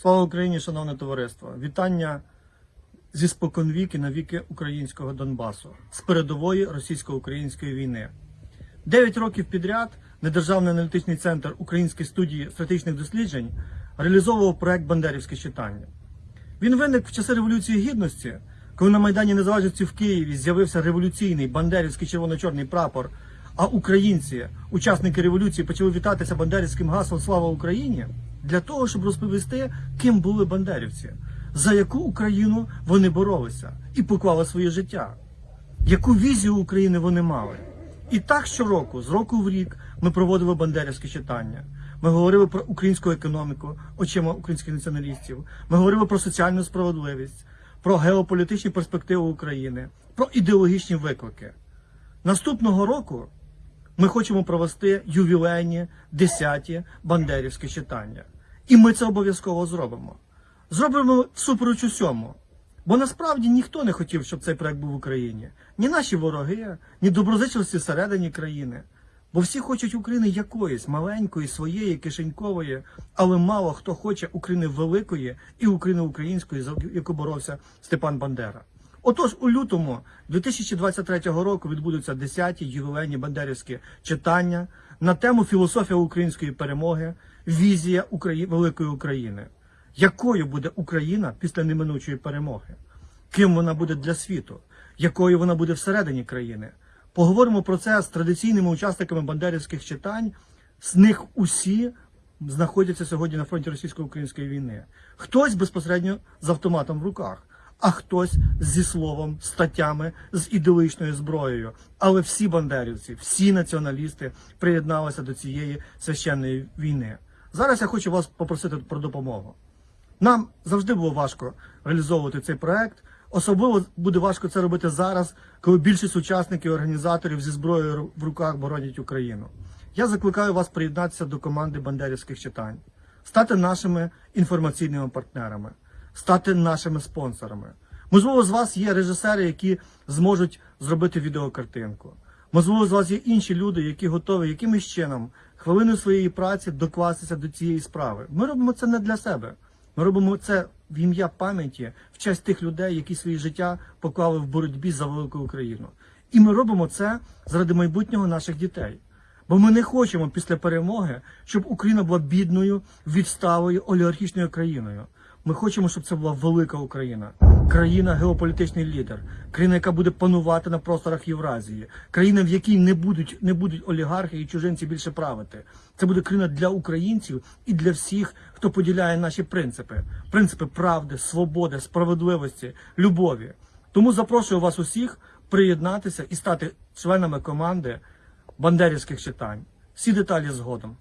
Слава Україні, шановне товариство! Вітання зі споконвіки на віки українського Донбасу з передової російсько-української війни. Дев'ять років підряд Недержавний аналітичний центр Української студії стратегічних досліджень реалізовував проект Бандерівське читання. Він виник в часи Революції Гідності, коли на Майдані Незалежності в Києві з'явився революційний бандерівський червоно-чорний прапор, а українці, учасники революції, почали вітатися бандерівським гаслом Слава Україні для того, щоб розповісти, ким були бандерівці, за яку Україну вони боролися і поклали своє життя, яку візію України вони мали. І так щороку, з року в рік, ми проводили бандерівське читання. Ми говорили про українську економіку очима українських націоналістів. Ми говорили про соціальну справедливість, про геополітичні перспективи України, про ідеологічні виклики. Наступного року ми хочемо провести ювілейні 10-ті бандерівські читання. І ми це обов'язково зробимо. Зробимо всупереч усьому. Бо насправді ніхто не хотів, щоб цей проект був в Україні. Ні наші вороги, ні доброзичливці всередині країни. Бо всі хочуть України якоїсь маленької, своєї, кишенькової, але мало хто хоче України великої і України української, за яку боровся Степан Бандера. Отож, у лютому 2023 року відбудуться 10-ті ювілейні бандерівські читання на тему філософія української перемоги, візія Украї... великої України. Якою буде Україна після неминучої перемоги? Ким вона буде для світу? Якою вона буде всередині країни? Поговоримо про це з традиційними учасниками бандерівських читань. З них усі знаходяться сьогодні на фронті російсько-української війни. Хтось безпосередньо з автоматом в руках, а хтось зі словом, статтями, з ідеологічною зброєю. Але всі бандерівці, всі націоналісти приєдналися до цієї священної війни. Зараз я хочу вас попросити про допомогу. Нам завжди було важко реалізовувати цей проект. Особливо буде важко це робити зараз, коли більшість учасників і організаторів зі зброєю в руках боронять Україну. Я закликаю вас приєднатися до команди бандерівських читань, стати нашими інформаційними партнерами, стати нашими спонсорами. Можливо, з вас є режисери, які зможуть зробити відеокартинку. Можливо, з вас є інші люди, які готові якимось чином хвилиною своєї праці докластися до цієї справи. Ми робимо це не для себе. Ми робимо це в ім'я пам'яті, в честь тих людей, які своє життя поклали в боротьбі за велику Україну. І ми робимо це заради майбутнього наших дітей. Бо ми не хочемо після перемоги, щоб Україна була бідною, відставою, олігархічною країною. Ми хочемо, щоб це була велика Україна, країна геополітичний лідер, країна, яка буде панувати на просторах Євразії, країна, в якій не будуть не будуть олігархи і чужинці більше правити. Це буде країна для українців і для всіх, хто поділяє наші принципи: принципи правди, свободи, справедливості, любові. Тому запрошую вас усіх приєднатися і стати членами команди бандерівських читань. Всі деталі згодом.